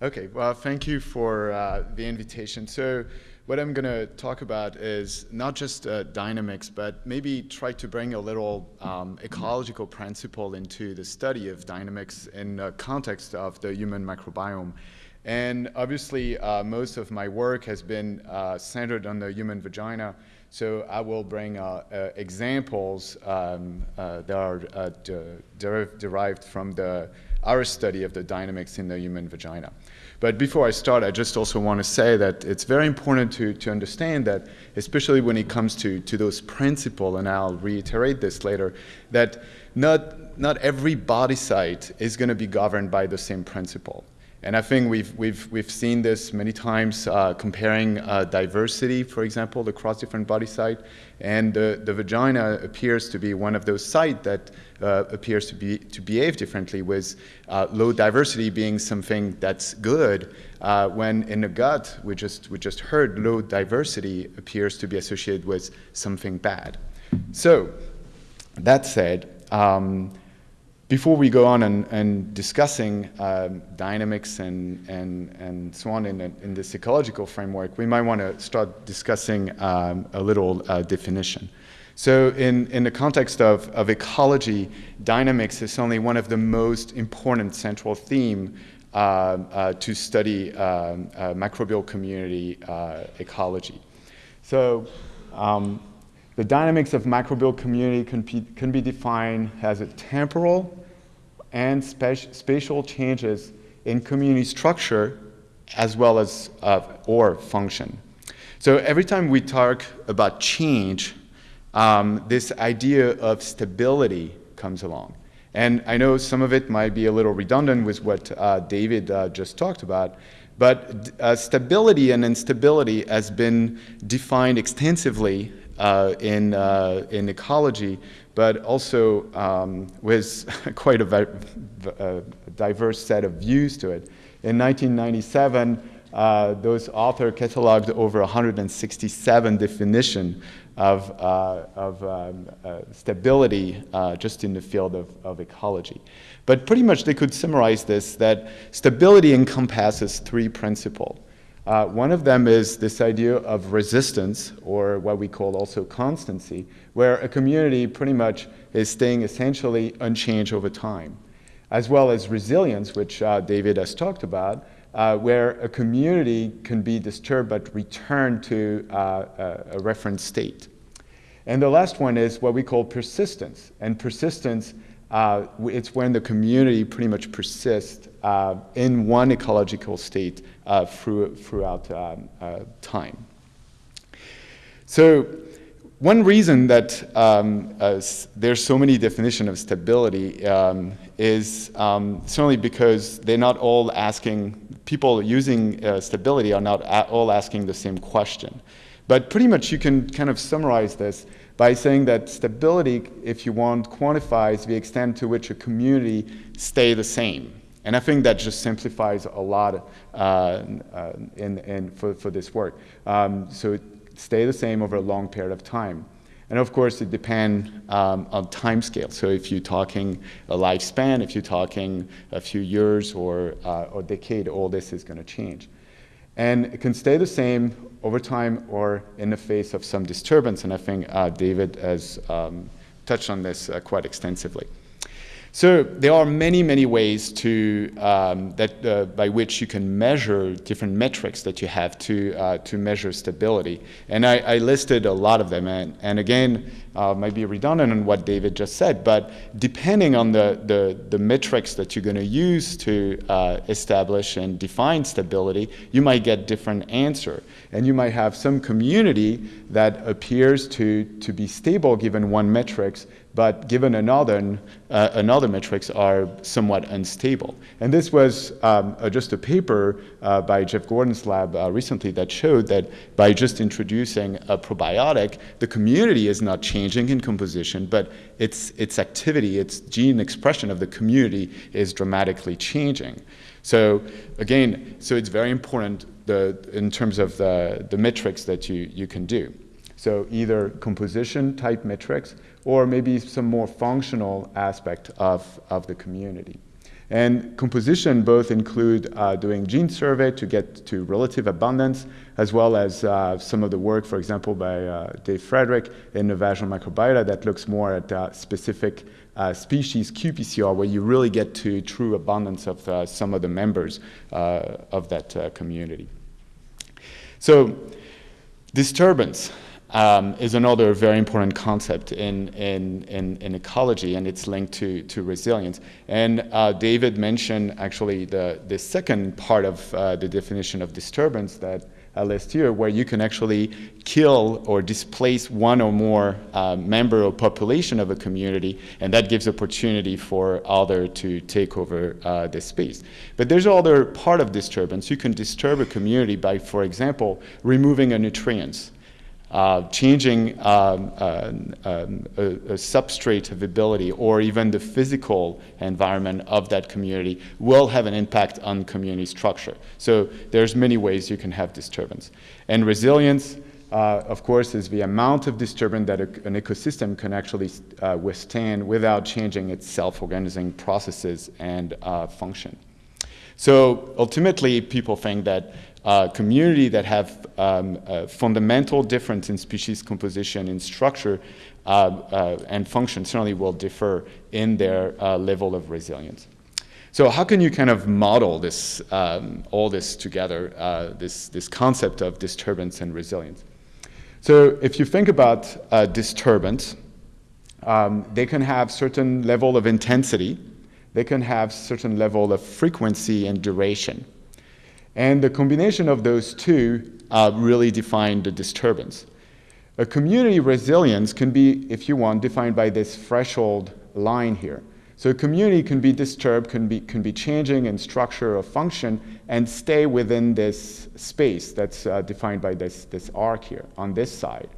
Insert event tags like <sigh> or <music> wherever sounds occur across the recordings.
Okay, well, thank you for uh, the invitation. So what I'm going to talk about is not just uh, dynamics, but maybe try to bring a little um, ecological principle into the study of dynamics in the context of the human microbiome. And obviously, uh, most of my work has been uh, centered on the human vagina, so I will bring uh, uh, examples um, that are de derived from the, our study of the dynamics in the human vagina. But before I start, I just also want to say that it's very important to, to understand that, especially when it comes to, to those principles, and I'll reiterate this later, that not, not every body site is going to be governed by the same principle. And I think we've, we've, we've seen this many times uh, comparing uh, diversity, for example, across different body sites. And the, the vagina appears to be one of those sites that uh, appears to, be, to behave differently, with uh, low diversity being something that's good, uh, when in the gut, we just, we just heard low diversity appears to be associated with something bad. So, that said, um, before we go on and, and discussing um, dynamics and, and, and so on in, in this ecological framework, we might want to start discussing um, a little uh, definition. So in, in the context of, of ecology, dynamics is only one of the most important central theme uh, uh, to study um, uh, microbial community uh, ecology. So um, the dynamics of microbial community can be, can be defined as a temporal and spatial changes in community structure as well as uh, or function. So every time we talk about change, um, this idea of stability comes along. And I know some of it might be a little redundant with what uh, David uh, just talked about, but uh, stability and instability has been defined extensively uh, in, uh, in ecology, but also um, with <laughs> quite a, a, diverse set of views to it. In 1997, uh, those authors cataloged over 167 definitions of, uh, of um, uh, stability uh, just in the field of, of ecology. But pretty much they could summarize this that stability encompasses three principles. Uh, one of them is this idea of resistance, or what we call also constancy, where a community pretty much is staying essentially unchanged over time, as well as resilience, which uh, David has talked about, uh, where a community can be disturbed but return to uh, a reference state. And the last one is what we call persistence. And persistence uh, it's when the community pretty much persists uh, in one ecological state uh, through, throughout um, uh, time. So one reason that um, uh, there's so many definitions of stability um, is um, certainly because they're not all asking, people using uh, stability are not all asking the same question. But pretty much you can kind of summarize this by saying that stability, if you want, quantifies the extent to which a community stay the same. And I think that just simplifies a lot uh, uh, in, in, for, for this work. Um, so stay the same over a long period of time. And of course, it depends um, on time scale. So if you're talking a lifespan, if you're talking a few years or, uh, or decade, all this is going to change. And it can stay the same over time or in the face of some disturbance. And I think uh, David has um, touched on this uh, quite extensively. So there are many, many ways to, um, that, uh, by which you can measure different metrics that you have to, uh, to measure stability. And I, I, listed a lot of them. And, and again, uh, might be redundant on what David just said, but depending on the, the, the metrics that you're going to use to uh, establish and define stability, you might get different answer. And you might have some community that appears to, to be stable given one metrics, but given another, uh, another metrics are somewhat unstable. And this was um, uh, just a paper uh, by Jeff Gordon's lab uh, recently that showed that by just introducing a probiotic, the community is not changing in composition, but its, its activity, its gene expression of the community is dramatically changing. So again, so it's very important the, in terms of the, the metrics that you, you can do. So either composition type metrics or maybe some more functional aspect of, of the community. And composition both include uh, doing gene survey to get to relative abundance, as well as uh, some of the work, for example, by uh, Dave Frederick in the vaginal microbiota that looks more at uh, specific uh, species qPCR, where you really get to true abundance of uh, some of the members of that community. So disturbance um, is another very important concept in, in, in, in, ecology, and it's linked to, to resilience. And uh, David mentioned actually the, the second part of uh, the definition of disturbance that I list here, where you can actually kill or displace one or more uh, member or population of a community, and that gives opportunity for other to take over uh, the space. But there's other part of disturbance. You can disturb a community by, for example, removing a nutrients uh, changing um, uh, um, a, a, substrate ability, or even the physical environment of that community will have an impact on community structure. So there's many ways you can have disturbance. And resilience, uh, of course, is the amount of disturbance that a, an ecosystem can actually uh, withstand without changing its self-organizing processes and uh, function. So ultimately, people think that uh, community that have um, fundamental difference in species composition, in structure, uh, uh, and function certainly will differ in their uh, level of resilience. So how can you kind of model this, um, all this together, uh, this, this concept of disturbance and resilience? So if you think about disturbance, um, they can have certain level of intensity, they can have certain level of frequency and duration. And the combination of those two uh, really define the disturbance. A community resilience can be, if you want, defined by this threshold line here. So a community can be disturbed, can be, can be changing in structure or function, and stay within this space that's uh, defined by this, this arc here on this side.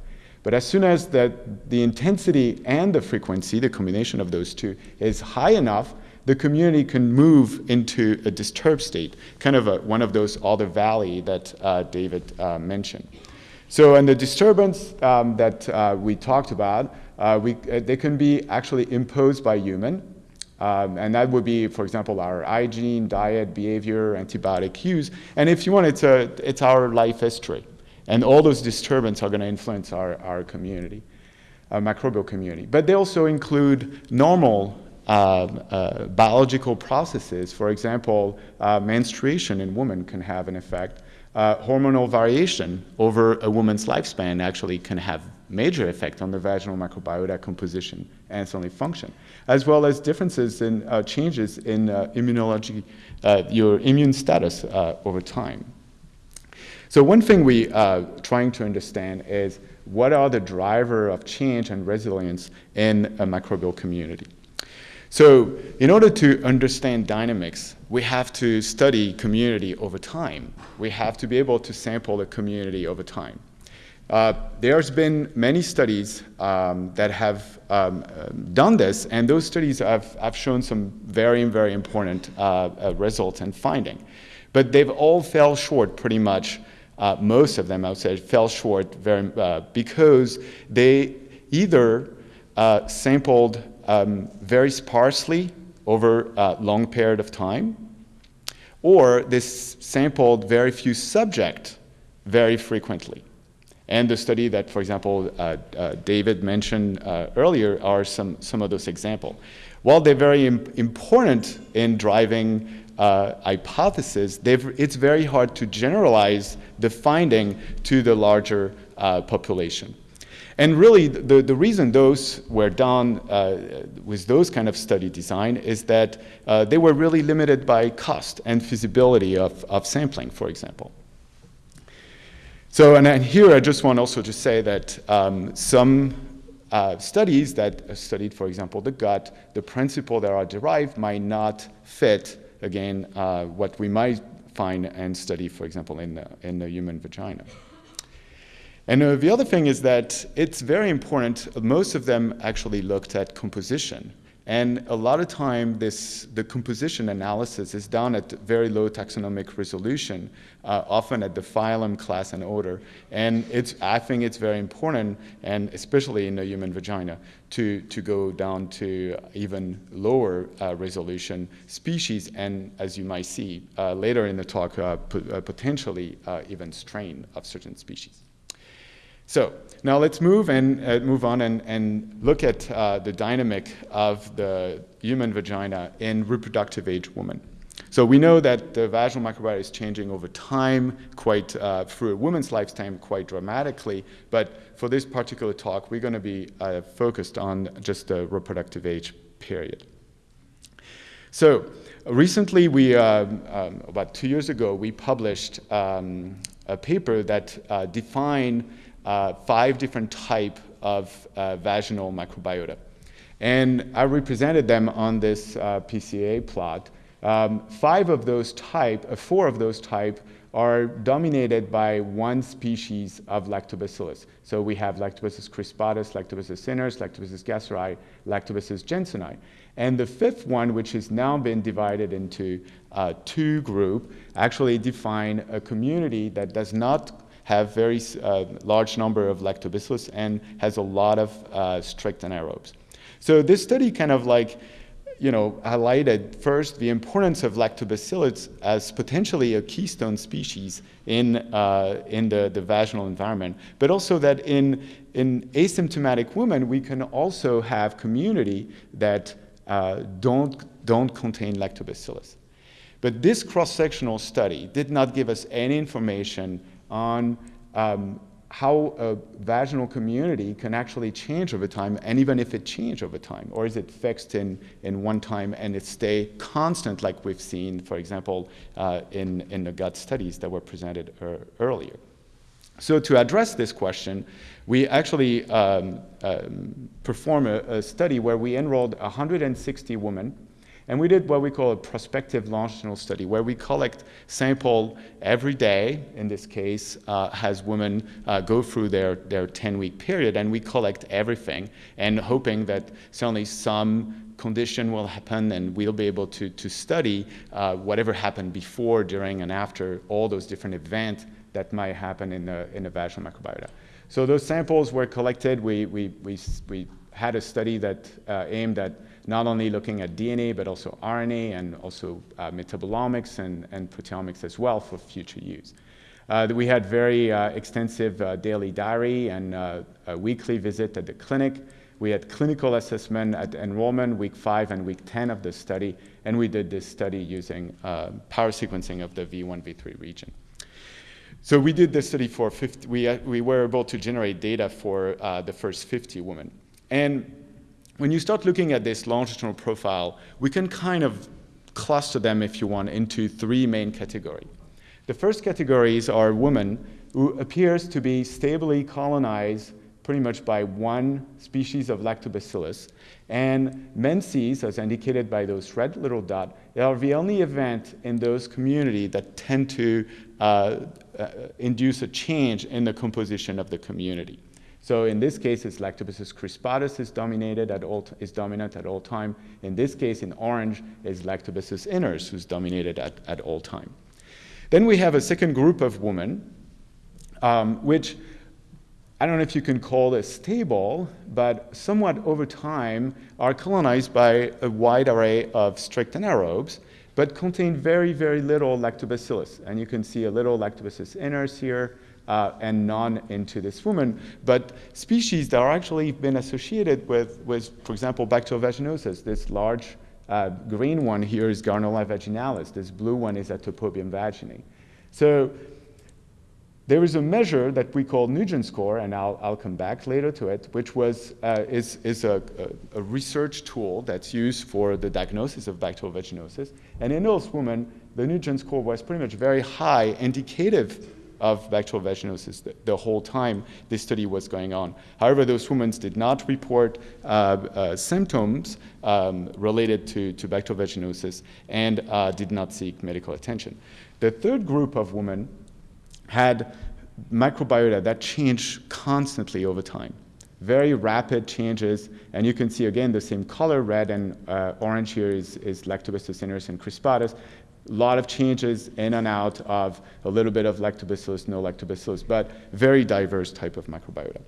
But as soon as the, the intensity and the frequency, the combination of those two, is high enough, the community can move into a disturbed state, kind of a, one of those other valley that uh, David uh, mentioned. So in the disturbance um, that uh, we talked about, uh, we, uh, they can be actually imposed by human, um, and that would be, for example, our hygiene, diet, behavior, antibiotic use. And if you want, it's, a, it's our life history. And all those disturbances are going to influence our, our community, our microbial community. But they also include normal uh, biological processes. For example, uh, menstruation in women can have an effect. Uh, hormonal variation over a woman's lifespan actually can have major effect on the vaginal microbiota composition and certainly function, as well as differences in uh, changes in uh, immunology, uh, your immune status over time. So one thing we are trying to understand is what are the driver of change and resilience in a microbial community. So in order to understand dynamics, we have to study community over time. We have to be able to sample the community over time. Uh, there's been many studies um, that have um, done this, and those studies have, have shown some very, very important uh, uh, results and finding. But they've all fell short pretty much, uh, most of them I would say fell short very, uh, because they either uh, sampled um, very sparsely over a long period of time, or this sampled very few subjects very frequently. And the study that, for example, uh, uh, David mentioned uh, earlier are some, some of those examples. While they're very Im important in driving uh, hypothesis, it's very hard to generalize the finding to the larger uh, population. And really, the, the reason those were done uh, with those kind of study design is that uh, they were really limited by cost and feasibility of, of sampling, for example. So, and here I just want also to say that um, some uh, studies that studied, for example, the gut, the principle that are derived might not fit, again, uh, what we might find and study, for example, in the, in the human vagina. And uh, the other thing is that it's very important, most of them actually looked at composition. And a lot of time, this, the composition analysis is done at very low taxonomic resolution, uh, often at the phylum, class, and order. And it's, I think it's very important, and especially in the human vagina, to, to go down to even lower uh, resolution species, and as you might see uh, later in the talk, uh, uh, potentially even strain of certain species. So now let's move and uh, move on and, and look at uh, the dynamic of the human vagina in reproductive age women. So we know that the vaginal microbiota is changing over time, quite uh, through a woman's lifetime, quite dramatically. But for this particular talk, we're going to be uh, focused on just the reproductive age period. So recently, we um, um, about two years ago, we published um, a paper that uh, defined uh, five different type of uh, vaginal microbiota. And I represented them on this uh, PCA plot. Um, five of those type, uh, four of those type are dominated by one species of lactobacillus. So we have Lactobacillus crispatus, Lactobacillus iners, Lactobacillus gasseri, Lactobacillus jensenii. And the fifth one, which has now been divided into uh, two groups, actually define a community that does not have very uh, large number of lactobacillus and has a lot of uh, strict anaerobes. So this study kind of like, you know, highlighted first the importance of lactobacillus as potentially a keystone species in, uh, in the, the vaginal environment, but also that in, in asymptomatic women, we can also have community that uh, don't, don't contain lactobacillus. But this cross-sectional study did not give us any information on um, how a vaginal community can actually change over time, and even if it changes over time, or is it fixed in, in one time and it stay constant like we've seen, for example, uh, in, in the gut studies that were presented er earlier. So to address this question, we actually um, um, performed a, a study where we enrolled 160 women and we did what we call a prospective longitudinal study, where we collect sample every day, in this case, uh, as women uh, go through their, their 10-week period, and we collect everything, and hoping that certainly some condition will happen and we'll be able to, to study uh, whatever happened before, during, and after all those different events that might happen in the, in the vaginal microbiota. So those samples were collected. We, we, we, we had a study that uh, aimed at not only looking at DNA, but also RNA and also uh, metabolomics and, and proteomics as well for future use. Uh, we had very uh, extensive uh, daily diary and uh, a weekly visit at the clinic. We had clinical assessment at enrollment, week five and week 10 of the study, and we did this study using uh, pyrosequencing of the V1, V3 region. So we did this study for 50, we, we were able to generate data for the first 50 women. And when you start looking at this longitudinal profile, we can kind of cluster them, if you want, into three main categories. The first categories are women who appears to be stably colonized pretty much by one species of lactobacillus. And menses, as indicated by those red little dots, are the only event in those communities that tend to uh, uh, induce a change in the composition of the community. So in this case, it's Lactobacillus crispatus is dominated at all is dominant at all time. In this case, in orange, is Lactobacillus iners, who's dominated at, at all time. Then we have a second group of women, um, which I don't know if you can call it stable, but somewhat over time are colonized by a wide array of strict anaerobes, but contain very, very little lactobacillus. And you can see a little lactobacillus iners here, uh, and none into this woman. But species that are actually been associated with, with for example, bacterial vaginosis, this large uh, green one here is Gardnerella vaginalis. This blue one is Atopobium vaginae. So there is a measure that we call Nugent score, and I'll, I'll come back later to it, which was, uh, is, is a, a, a, research tool that's used for the diagnosis of bacterial vaginosis. And in those women, the Nugent score was pretty much very high, indicative of bacterial vaginosis the, the, whole time this study was going on. However, those women did not report uh, uh, symptoms um, related to, to bacterial vaginosis and uh, did not seek medical attention. The third group of women had microbiota that changed constantly over time. very rapid changes. And you can see again the same color, red and uh, orange here is, is Lactobacillus iners and crispatus. A lot of changes in and out of a little bit of lactobacillus, no lactobacillus, but very diverse type of microbiota.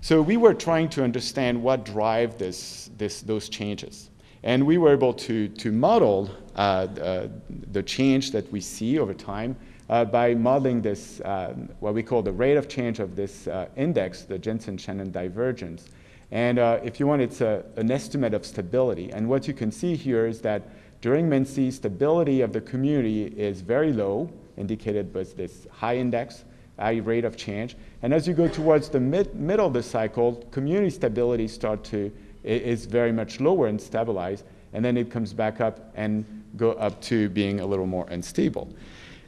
So we were trying to understand what drive this, this, those changes. And we were able to, to model uh, uh, the change that we see over time uh, by modeling this, uh, what we call the rate of change of this uh, index, the Jensen-Shannon divergence. And uh, if you want, it's a, an estimate of stability. And what you can see here is that during menses, stability of the community is very low, indicated by this high index, high rate of change. And as you go towards the mid, middle of the cycle, community stability start to, is very much lower and stabilized. And then it comes back up and go up to being a little more unstable.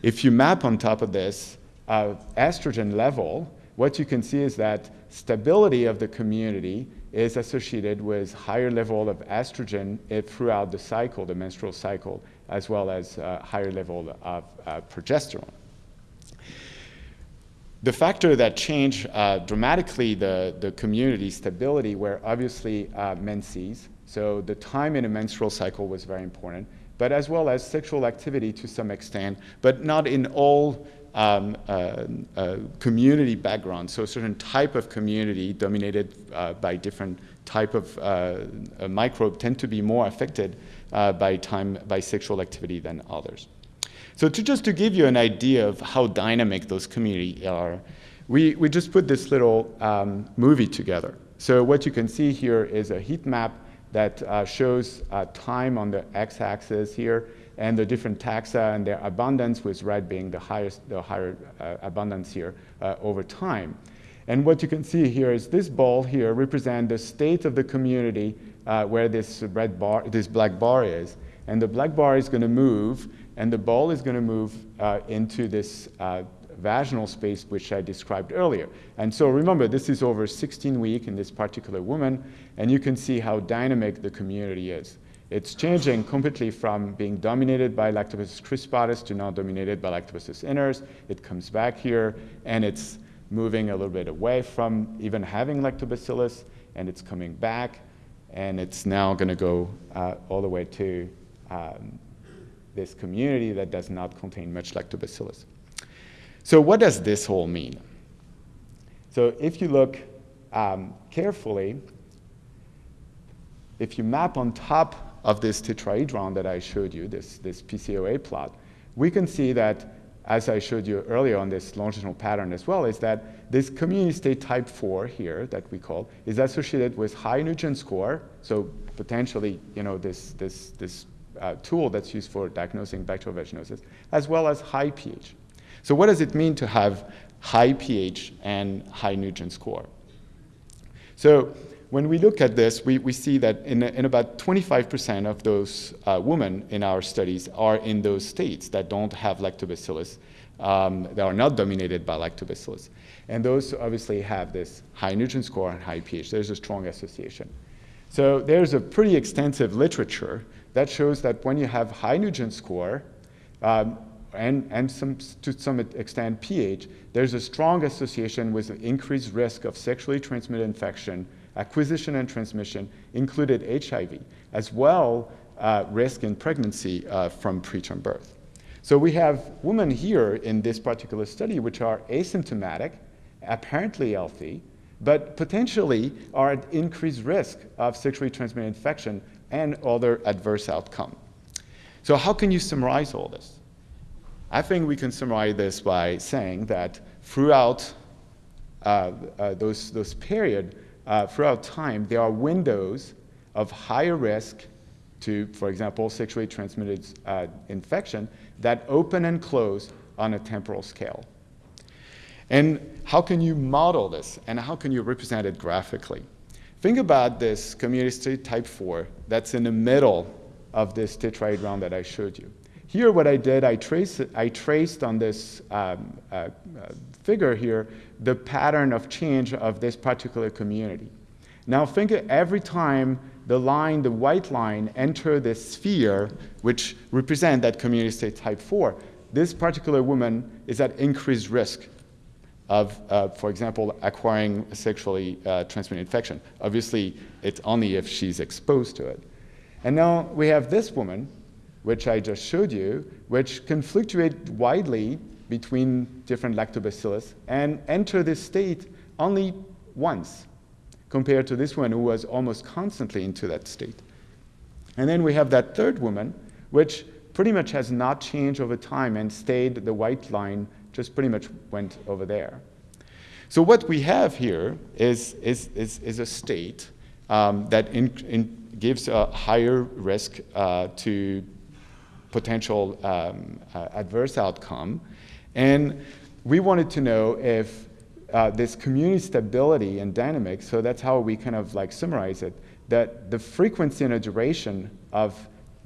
If you map on top of this uh, estrogen level, what you can see is that stability of the community is associated with higher level of estrogen throughout the cycle, the menstrual cycle, as well as uh, higher level of uh, progesterone. The factor that changed uh, dramatically the, the community stability were obviously uh, menses. So the time in a menstrual cycle was very important but as well as sexual activity to some extent, but not in all um, uh, uh, community backgrounds. So a certain type of community dominated uh, by different type of uh, microbe tend to be more affected uh, by time by sexual activity than others. So to just to give you an idea of how dynamic those communities are, we, we just put this little um, movie together. So what you can see here is a heat map that uh, shows uh, time on the x-axis here and the different taxa and their abundance, with red being the highest, the higher uh, abundance here uh, over time. And what you can see here is this ball here represents the state of the community uh, where this red bar, this black bar is. And the black bar is going to move, and the ball is going to move uh, into this vaginal space, which I described earlier. And so remember, this is over 16 weeks in this particular woman, and you can see how dynamic the community is. It's changing completely from being dominated by Lactobacillus crispatus to now dominated by Lactobacillus iners. It comes back here, and it's moving a little bit away from even having Lactobacillus, and it's coming back, and it's now going to go uh, all the way to um, this community that does not contain much Lactobacillus. So what does this all mean? So if you look um, carefully, if you map on top of this tetrahedron that I showed you, this, this PCOA plot, we can see that, as I showed you earlier on this longitudinal pattern as well, is that this community state type 4 here that we call is associated with high Nugent score, so potentially, you know, this, this, this uh, tool that's used for diagnosing bacterial vaginosis, as well as high pH. So what does it mean to have high pH and high Nugent score? So when we look at this, we, we see that in, in about 25% of those uh, women in our studies are in those states that don't have lactobacillus, um, that are not dominated by lactobacillus. And those obviously have this high Nugent score and high pH. There's a strong association. So there's a pretty extensive literature that shows that when you have high Nugent score, um, and, and some, to some extent pH, there's a strong association with increased risk of sexually transmitted infection, acquisition and transmission, included HIV, as well uh, risk in pregnancy uh, from preterm birth. So we have women here in this particular study which are asymptomatic, apparently healthy, but potentially are at increased risk of sexually transmitted infection and other adverse outcome. So how can you summarize all this? I think we can summarize this by saying that throughout uh, uh, those, those period, uh, throughout time, there are windows of higher risk to, for example, sexually transmitted uh, infection that open and close on a temporal scale. And how can you model this and how can you represent it graphically? Think about this community type 4 that's in the middle of this tetrahedron that I showed you. Here, what I did, I traced, I traced on this um, uh, uh, figure here the pattern of change of this particular community. Now think every time the line, the white line, enter this sphere, which represent that community state type 4, this particular woman is at increased risk of, uh, for example, acquiring a sexually uh, transmitted infection. Obviously, it's only if she's exposed to it. And now we have this woman, which I just showed you, which can fluctuate widely between different lactobacillus and enter this state only once compared to this one who was almost constantly into that state. And then we have that third woman, which pretty much has not changed over time and stayed the white line just pretty much went over there. So what we have here is, is, is, is a state um, that in, in gives a higher risk uh, to potential um, uh, adverse outcome. And we wanted to know if uh, this community stability and dynamics, so that's how we kind of like summarize it, that the frequency and the duration of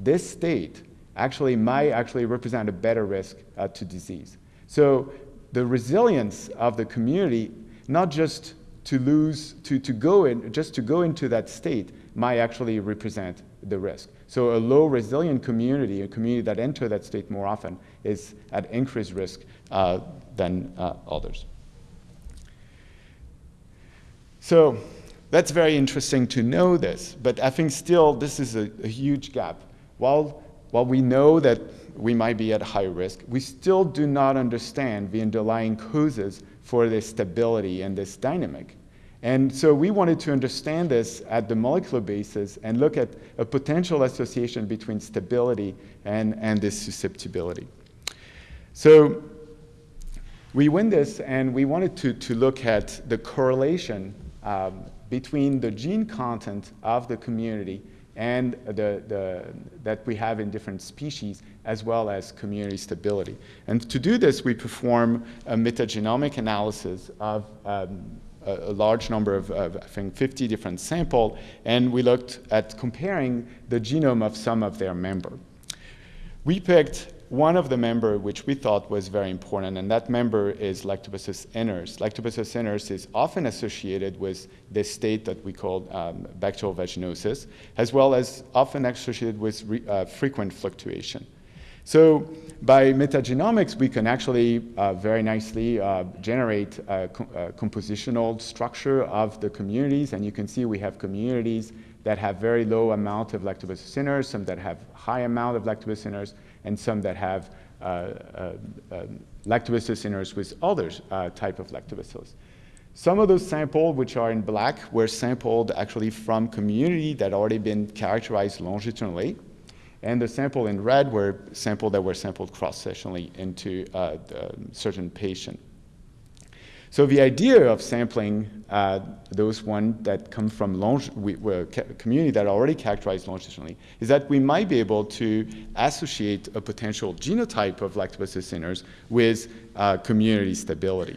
this state actually might actually represent a better risk uh, to disease. So the resilience of the community, not just to lose, to, to go in, just to go into that state might actually represent the risk. So a low resilient community, a community that enter that state more often, is at increased risk uh, than uh, others. So that's very interesting to know this, but I think still this is a, a huge gap. While, while we know that we might be at high risk, we still do not understand the underlying causes for this stability and this dynamic. And so we wanted to understand this at the molecular basis and look at a potential association between stability and, and this susceptibility. So we win this and we wanted to, to look at the correlation um, between the gene content of the community and the, the, that we have in different species, as well as community stability. And to do this, we perform a metagenomic analysis of um, a, large number of, of, I think, 50 different samples, and we looked at comparing the genome of some of their member. We picked one of the member which we thought was very important, and that member is Lactobacillus iners. Lactobacillus iners is often associated with this state that we call um, bacterial vaginosis, as well as often associated with re, uh, frequent fluctuation. So by metagenomics, we can actually uh, very nicely uh, generate a, co a, compositional structure of the communities, and you can see we have communities that have very low amount of lactobacillus some that have high amount of lactobacillus and some that have uh, uh, uh lactobacillus with other uh, type of lactobacillus. Some of those samples, which are in black, were sampled actually from community that already been characterized longitudinally. And the sample in red were samples that were sampled cross-sectionally into uh, certain patient. So the idea of sampling uh, those ones that come from long, we, community that are already characterized longitudinally is that we might be able to associate a potential genotype of lactobacillus iners with uh, community stability.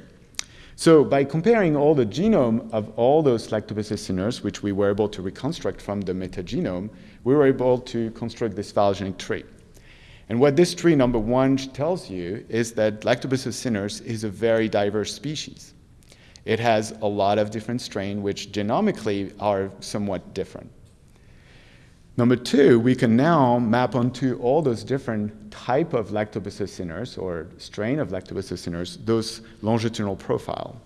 So by comparing all the genome of all those lactobacillus iners, which we were able to reconstruct from the metagenome, we were able to construct this phylogenetic tree. And what this tree number one tells you is that Lactobacillus is a very diverse species. It has a lot of different strains which genomically are somewhat different. Number two, we can now map onto all those different type of Lactobacillus iners or strain of Lactobacillus iners, those longitudinal profile.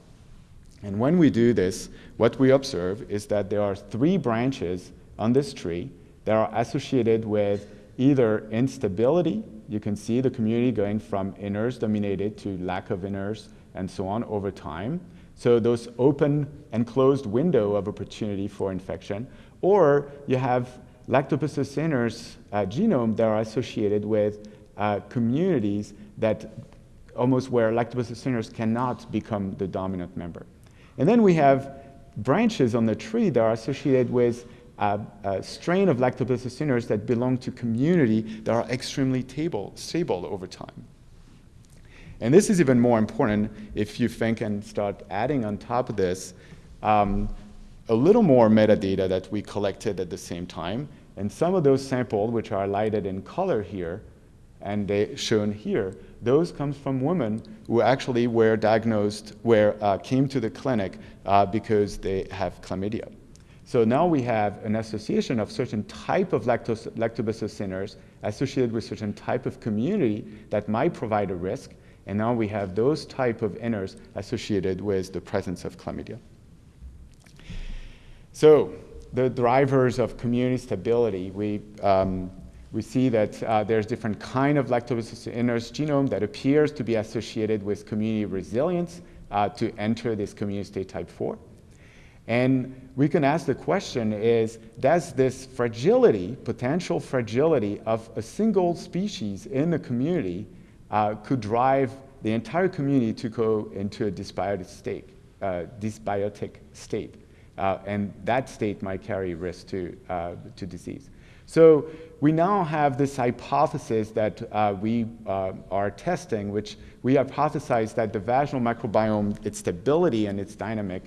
And when we do this, what we observe is that there are three branches on this tree that are associated with either instability, you can see the community going from iners dominated to lack of iners and so on over time. So those open and closed window of opportunity for infection, or you have lactobacillus uh, genome that are associated with uh, communities that almost where lactobacillus cannot become the dominant member. And then we have branches on the tree that are associated with a, a strain of lactobacillus that belong to community that are extremely stable, stable over time. And this is even more important if you think and start adding on top of this um, a little more metadata that we collected at the same time. And some of those samples, which are lighted in color here, and they shown here, those come from women who actually were diagnosed, where uh, came to the clinic uh, because they have chlamydia. So now we have an association of certain type of lactobacillus iners associated with certain type of community that might provide a risk. And now we have those type of iners associated with the presence of chlamydia. So the drivers of community stability, we, um, we see that uh, there's different kind of lactobacillus iners genome that appears to be associated with community resilience uh, to enter this community state type 4. And we can ask the question is, does this fragility, potential fragility of a single species in the community uh, could drive the entire community to go into a dysbiotic state, uh, dysbiotic state. Uh, and that state might carry risk to, uh, to disease. So we now have this hypothesis that uh, we uh, are testing, which we hypothesize that the vaginal microbiome, its stability and its dynamic,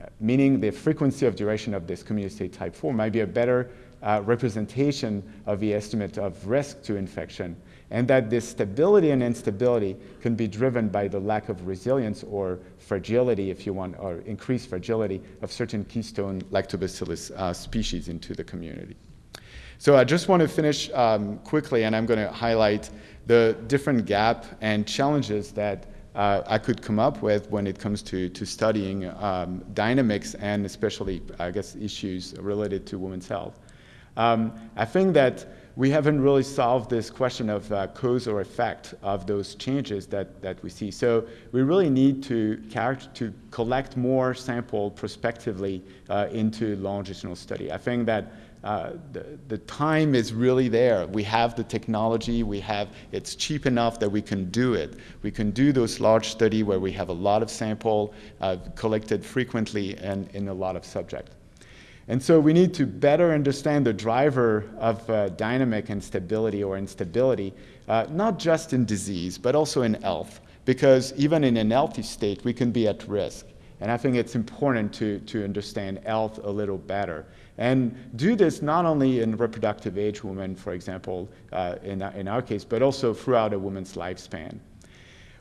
uh, meaning the frequency of duration of this community state type 4, might be a better uh, representation of the estimate of risk to infection, and that this stability and instability can be driven by the lack of resilience or fragility, if you want, or increased fragility of certain keystone lactobacillus uh, species into the community. So I just want to finish um, quickly, and I'm going to highlight the different gap and challenges that uh, I could come up with when it comes to, to studying um, dynamics and especially, I guess, issues related to women's health. Um, I think that we haven't really solved this question of uh, cause or effect of those changes that, that we see. So we really need to, to collect more sample prospectively uh, into longitudinal study. I think that uh, the, the time is really there. We have the technology, we have, it's cheap enough that we can do it. We can do those large study where we have a lot of sample uh, collected frequently and in a lot of subjects. And so we need to better understand the driver of uh, dynamic and stability or instability, uh, not just in disease, but also in health, because even in an healthy state, we can be at risk. And I think it's important to, to understand health a little better. And do this not only in reproductive age women, for example, uh, in, in our case, but also throughout a woman's lifespan.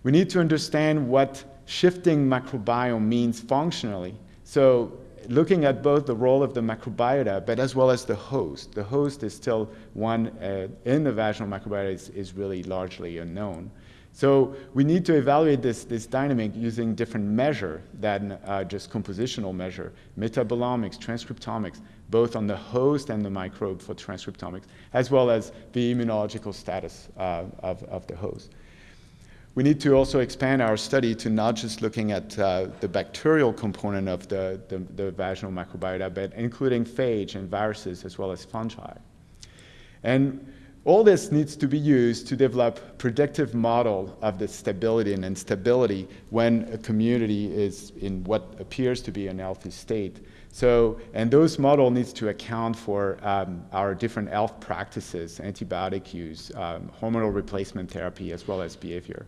We need to understand what shifting microbiome means functionally. So looking at both the role of the microbiota, but as well as the host. The host is still one uh, in the vaginal microbiota is, is really largely unknown. So we need to evaluate this, this dynamic using different measure than uh, just compositional measure, metabolomics, transcriptomics, both on the host and the microbe for transcriptomics, as well as the immunological status uh, of, of the host. We need to also expand our study to not just looking at uh, the bacterial component of the, the, the, vaginal microbiota, but including phage and viruses as well as fungi. And all this needs to be used to develop predictive model of the stability and instability when a community is in what appears to be an healthy state. So, and those model needs to account for um, our different health practices, antibiotic use, um, hormonal replacement therapy, as well as behavior.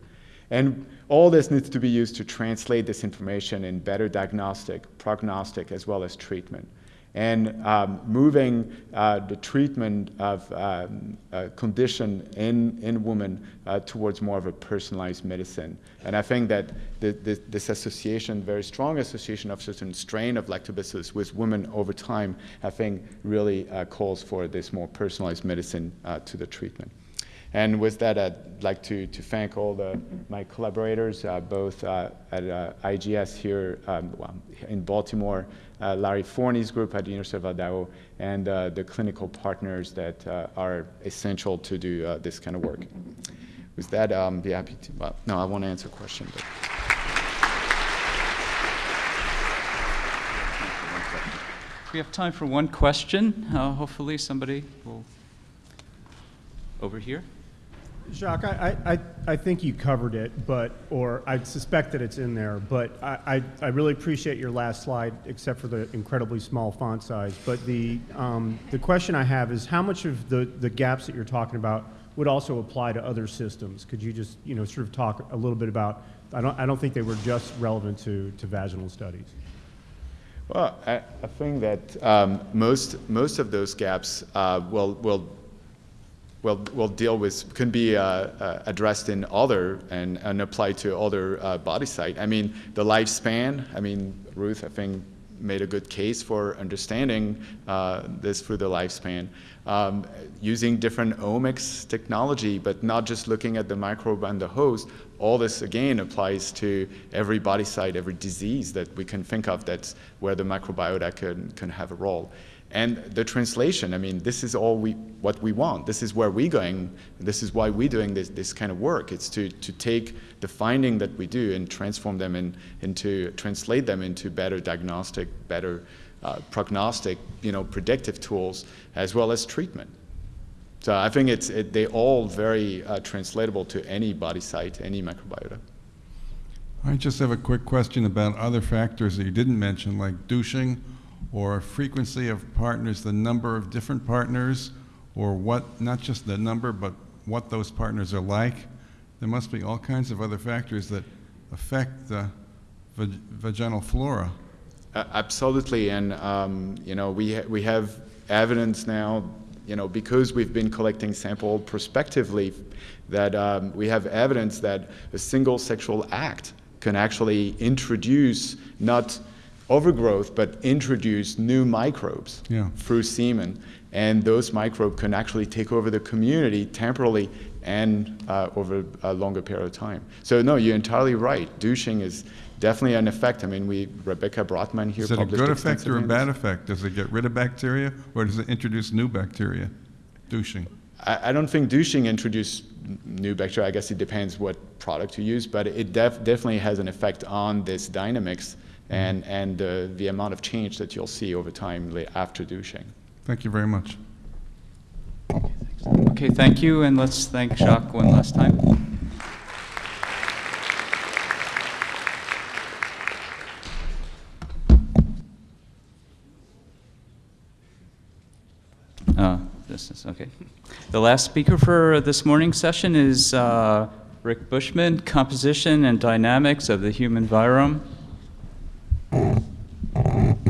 And all this needs to be used to translate this information in better diagnostic, prognostic, as well as treatment. And um, moving uh, the treatment of um, condition in, in women uh, towards more of a personalized medicine. And I think that the, the, this association, very strong association of certain strain of lactobacillus with women over time, I think really uh, calls for this more personalized medicine uh, to the treatment. And with that, I'd like to, to thank all the, my collaborators, uh, both uh, at uh, IGS here um, in Baltimore, uh, Larry Forney's group at the University of Idaho, and uh, the clinical partners that uh, are essential to do this kind of work. With that, I'll um, be happy to, well, no, I want to answer questions. But. We have time for one question. hopefully somebody will, over here. Jacques, I, I, I think you covered it, but, or I suspect that it's in there, but I, I, I really appreciate your last slide, except for the incredibly small font size. But the, um, the question I have is how much of the, the gaps that you're talking about would also apply to other systems? Could you just, you know, sort of talk a little bit about, I don't, I don't think they were just relevant to, to vaginal studies. Well, I, I think that um, most, most of those gaps uh, will, will will, will deal with, can be uh, uh, addressed in other and, and applied to other uh, body site. I mean, the lifespan, I mean, Ruth, I think made a good case for understanding uh, this through the lifespan. Um, using different omics technology, but not just looking at the microbe and the host. All this again applies to every body site, every disease that we can think of that's where the microbiota can, can have a role. And the translation, I mean, this is all we, what we want. This is where we're going. This is why we're doing this, this kind of work. It's to, to take the finding that we do and transform them in, into, translate them into better diagnostic, better uh, prognostic, you know, predictive tools, as well as treatment. So I think it's, it, they all very uh, translatable to any body site, any microbiota. I just have a quick question about other factors that you didn't mention, like douching or frequency of partners, the number of different partners, or what, not just the number, but what those partners are like. There must be all kinds of other factors that affect the vag vaginal flora. Uh, absolutely, and um, you know we ha we have evidence now, you know, because we've been collecting sample prospectively, that um, we have evidence that a single sexual act can actually introduce not overgrowth, but introduce new microbes Yeah. through semen, and those microbes can actually take over the community temporarily and uh, over a longer period of time. So no, you're entirely right. Douching is definitely an effect. I mean, we Rebecca Brotman here Is it a good effect or a bad effect? Does it get rid of bacteria, or does it introduce new bacteria? Douching. I, I don't think douching introduced new bacteria. I guess it depends what product you use, but it def- definitely has an effect on this dynamics and, and uh, the amount of change that you'll see over time after douching. Thank you very much. Okay, thank you, and let's thank Jacques one last time. Uh, This is, okay. The last speaker for this morning's session is uh, Rick Bushman, Composition and Dynamics of the Human Virome. Mm-hmm.